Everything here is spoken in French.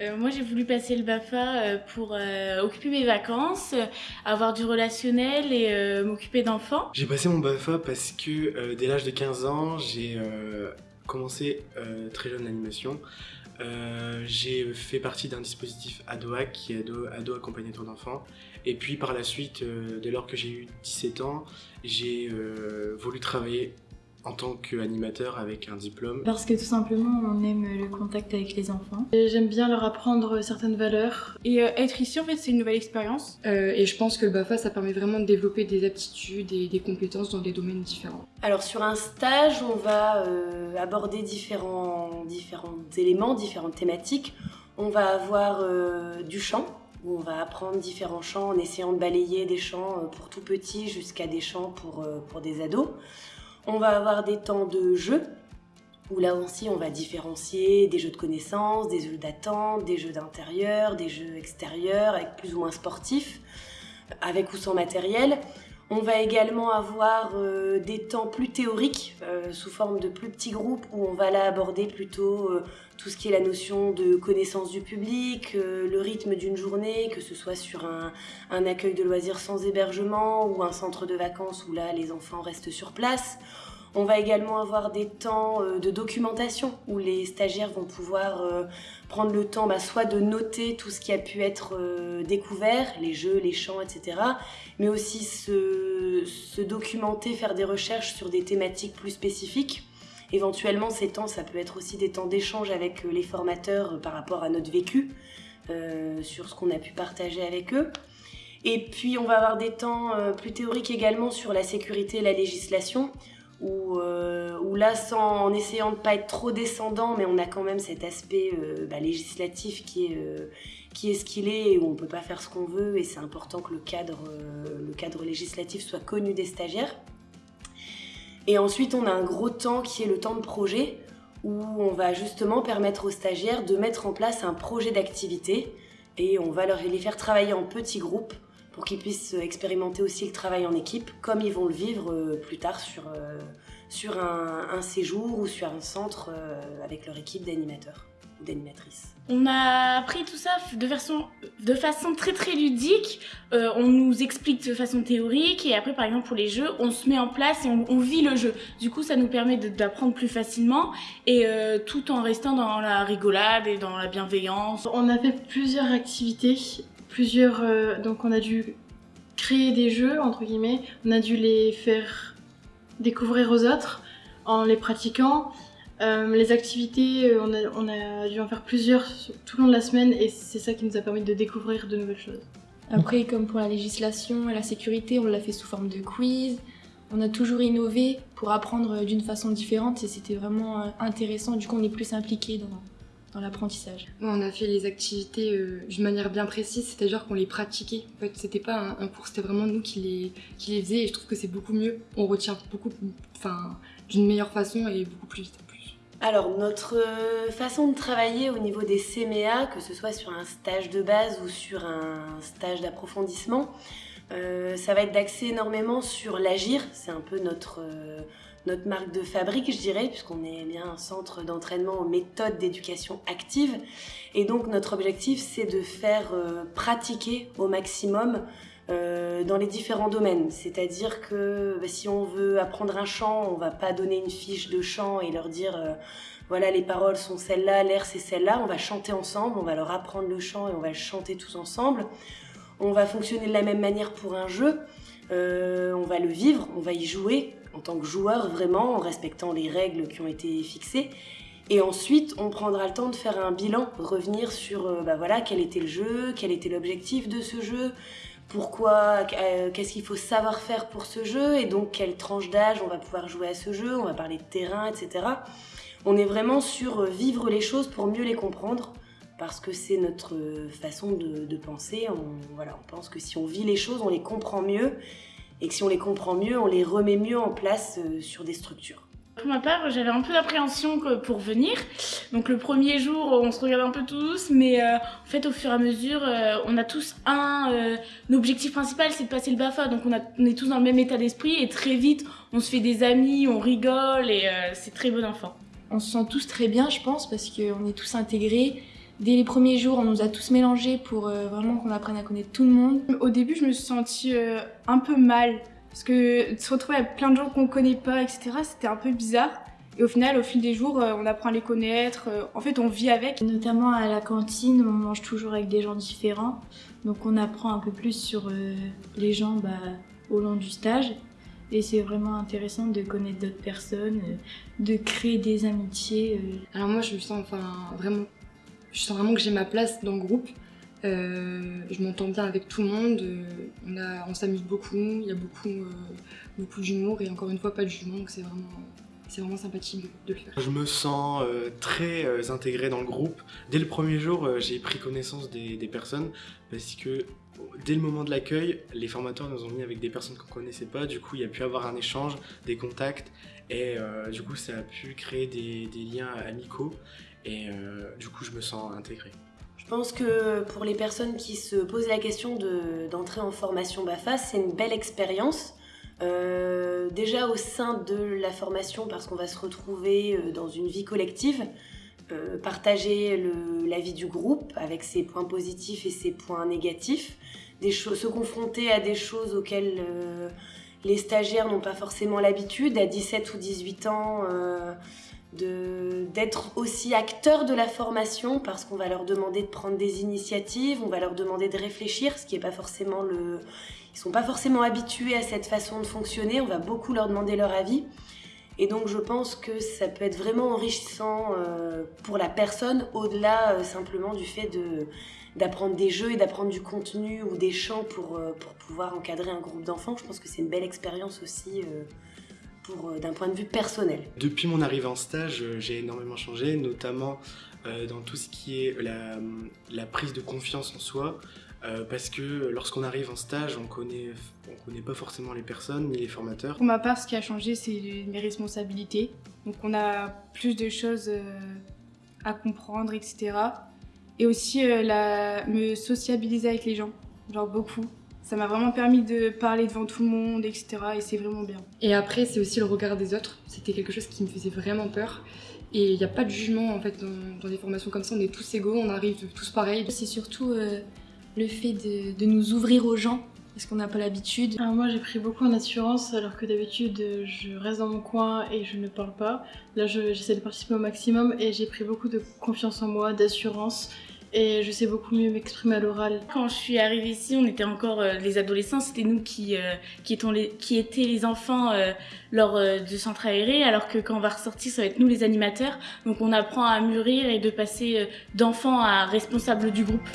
Euh, moi, j'ai voulu passer le BAFA euh, pour euh, occuper mes vacances, avoir du relationnel et m'occuper d'enfants. J'ai passé mon BAFA parce que dès l'âge de 15 ans, j'ai commencé très jeune l'animation. j'ai fait partie d'un dispositif ADOAC qui est Ado, Ado Accompagnateur d'enfants. Et puis par la suite, dès lors que j'ai eu 17 ans, j'ai voulu travailler en tant qu'animateur avec un diplôme Parce que tout simplement on aime le contact avec les enfants. J'aime bien leur apprendre certaines valeurs. Et euh, être ici en fait c'est une nouvelle expérience. Euh, et je pense que le BAFA ça permet vraiment de développer des aptitudes et des compétences dans des domaines différents. Alors sur un stage on va euh, aborder différents, différents éléments, différentes thématiques. On va avoir du chant, où on va apprendre différents chants en essayant de balayer des chants pour tout petits jusqu'à des chants pour, pour des ados. On va avoir des temps de jeu, où là aussi on va différencier des jeux de connaissances, des jeux d'attente, des jeux d'intérieur, des jeux extérieurs, avec plus ou moins sportifs, avec ou sans matériel. On va également avoir euh, des temps plus théoriques, euh, sous forme de plus petits groupes, où on va là aborder plutôt euh, tout ce qui est la notion de connaissance du public, le rythme d'une journée, que ce soit sur un, un, accueil de loisirs sans hébergement ou un centre de vacances où là les enfants restent sur place. On va également avoir des temps euh, de documentation où les stagiaires vont pouvoir euh, prendre le temps bah, soit de noter tout ce qui a pu être euh, découvert, les jeux, les chants, etc. Mais aussi se, se documenter, faire des recherches sur des thématiques plus spécifiques. Éventuellement, ces temps, ça peut être aussi des temps d'échange avec les formateurs par rapport à notre vécu, sur ce qu'on a pu partager avec eux. Et puis, on va avoir des temps plus théoriques également sur la sécurité et la législation, où, euh, où là, en essayant de ne pas être trop descendant, mais on a quand même cet aspect euh, bah, législatif qui est, euh, qui est ce qu'il est, où on ne peut pas faire ce qu'on veut, et c'est important que le cadre, le cadre législatif soit connu des stagiaires. Et ensuite, on a un gros temps qui est le temps de projet, où on va justement permettre aux stagiaires de mettre en place un projet d'activité, et on va leur, les faire travailler en petits groupes pour qu'ils puissent expérimenter aussi le travail en équipe, comme ils vont le vivre euh, plus tard sur, euh, sur un, séjour ou sur un centre euh, avec leur équipe d'animateurs ou d'animatrices. On a appris tout ça de façon, de façon très très ludique. on nous explique de façon théorique et après par exemple pour les jeux, on se met en place et on, vit le jeu. Du coup ça nous permet d'apprendre plus facilement et tout en restant dans la rigolade et dans la bienveillance. On a fait plusieurs activités plusieurs. Euh, donc on a dû créer des jeux, entre guillemets. On a dû les faire découvrir aux autres en les pratiquant. Euh, les activités, euh, on a, on a, dû en faire plusieurs tout le long de la semaine et c'est ça qui nous a permis de découvrir de nouvelles choses. Après, comme pour la législation et la sécurité, on l'a fait sous forme de quiz. On a toujours innové pour apprendre d'une façon différente et c'était vraiment intéressant. Du coup, on est plus impliqué dans, dans l'apprentissage On a fait les activités euh, d'une manière bien précise, c'est-à-dire qu'on les pratiquait. En fait, c'était pas un, cours, c'était vraiment nous qui les, qui les faisions et je trouve que c'est beaucoup mieux. On retient beaucoup, enfin, d'une meilleure façon et beaucoup plus vite. Alors, notre euh, façon de travailler au niveau des CMEA, que ce soit sur un stage de base ou sur un stage d'approfondissement, euh, ça va être d'axer énormément sur l'agir. C'est un peu notre notre marque de fabrique, je dirais, puisqu'on est bien un centre d'entraînement aux méthodes d'éducation active. Et donc notre objectif, c'est de faire euh, pratiquer au maximum euh, dans les différents domaines. C'est-à-dire que bah, si on veut apprendre un chant, on va pas donner une fiche de chant et leur dire euh, voilà les paroles sont celles-là, l'air c'est celle-là. On va chanter ensemble, on va leur apprendre le chant et on va le chanter tous ensemble. On va fonctionner de la même manière pour un jeu. on va le vivre, on va y jouer, en tant que joueur vraiment, en respectant les règles qui ont été fixées. Et ensuite, on prendra le temps de faire un bilan, revenir sur euh, bah voilà, quel était le jeu, quel était l'objectif de ce jeu, pourquoi, euh, qu'est-ce qu'il faut savoir faire pour ce jeu, et donc quelle tranche d'âge on va pouvoir jouer à ce jeu, on va parler de terrain, etc. On est vraiment sur euh, vivre les choses pour mieux les comprendre, parce que c'est notre façon de, de penser. On, voilà, on pense que si on vit les choses, on les comprend mieux, et que si on les comprend mieux, on les remet mieux en place euh, sur des structures. Pour ma part, j'avais un peu d'appréhension pour venir. Donc le premier jour, on se regarde un peu tous, mais euh, en fait, au fur et à mesure, euh, on a tous un, objectif principal, c'est de passer le BAFA. Donc on, a, on, est tous dans le même état d'esprit et très vite, on se fait des amis, on rigole et c'est très bon enfant. On se sent tous très bien, je pense, parce qu'on est tous intégrés Dès les premiers jours, on nous a tous mélangés pour euh, vraiment qu'on apprenne à connaître tout le monde. Au début, je me suis sentie euh, un peu mal parce que se retrouver avec plein de gens qu'on connaît pas, etc., c'était un peu bizarre. Et au final, au fil des jours, euh, on apprend à les connaître. en fait, on vit avec. Notamment à la cantine, on mange toujours avec des gens différents. Donc on apprend un peu plus sur euh, les gens bah, au long du stage. Et c'est vraiment intéressant de connaître d'autres personnes, de créer des amitiés. Alors moi, je me sens enfin vraiment, je sens vraiment que j'ai ma place dans le groupe. Euh, je m'entends bien avec tout le monde. euh, on s'amuse beaucoup. Il y a beaucoup, euh, beaucoup d'humour et encore une fois pas de jugement. Donc c'est vraiment, sympathique de, le faire. Je me sens très euh, intégré dans le groupe. Dès le premier jour, j'ai pris connaissance des, personnes parce que dès le moment de l'accueil, les formateurs nous ont mis avec des personnes qu'on connaissait pas. Du coup, il y a pu avoir un échange, des contacts et du coup, ça a pu créer des liens amicaux et euh, du coup, je me sens intégré. Je pense que pour les personnes qui se posent la question de- d'entrer en formation BAFA, c'est une belle expérience. Euh, déjà au sein de la formation, parce qu'on va se retrouver euh, dans une vie collective, partager la vie du groupe avec ses points positifs et ses points négatifs, des se confronter à des choses auxquelles les stagiaires n'ont pas forcément l'habitude, à 17 ou 18 ans. D'être aussi acteurs de la formation parce qu'on va leur demander de prendre des initiatives, on va leur demander de réfléchir, ce qui est pas forcément le... Ils sont pas forcément habitués à cette façon de fonctionner, on va beaucoup leur demander leur avis. Et donc je pense que ça peut être vraiment enrichissant euh, pour la personne au-delà euh, simplement du fait d'apprendre des jeux et d'apprendre du contenu ou des chants pour, euh, pour pouvoir encadrer un groupe d'enfants. Je pense que c'est une belle expérience aussi d'un point de vue personnel. Depuis mon arrivée en stage, euh, j'ai énormément changé, notamment euh, dans tout ce qui est la, la prise de confiance en soi. euh, parce que lorsqu'on arrive en stage, on connaît, on connaît pas forcément les personnes ni les formateurs. Pour ma part, ce qui a changé, c'est mes responsabilités. Donc, on a plus de choses euh, à comprendre, etc. Et aussi, euh, la... me sociabiliser avec les gens. Genre beaucoup. Ça m'a vraiment permis de parler devant tout le monde, etc. Et c'est vraiment bien. Et après, c'est aussi le regard des autres. C'était quelque chose qui me faisait vraiment peur. Et il n'y a pas de jugement en fait dans, dans des formations comme ça. On est tous égaux, on arrive tous pareils. C'est surtout euh, le fait de, de nous ouvrir aux gens, parce qu'on n'a pas l'habitude. Moi j'ai pris beaucoup en assurance alors que d'habitude je reste dans mon coin et je ne parle pas. Là je- j'essaie de participer au maximum et j'ai pris beaucoup de confiance en moi, d'assurance et je sais beaucoup mieux m'exprimer à l'oral. Quand je suis arrivée ici, on était encore euh, les adolescents, c'était nous qui, euh, qui, étions les, qui étaient les enfants euh, lors du centre aéré, alors que quand on va ressortir, ça va être nous les animateurs. Donc on apprend à mûrir et de passer d'enfant à responsable du groupe.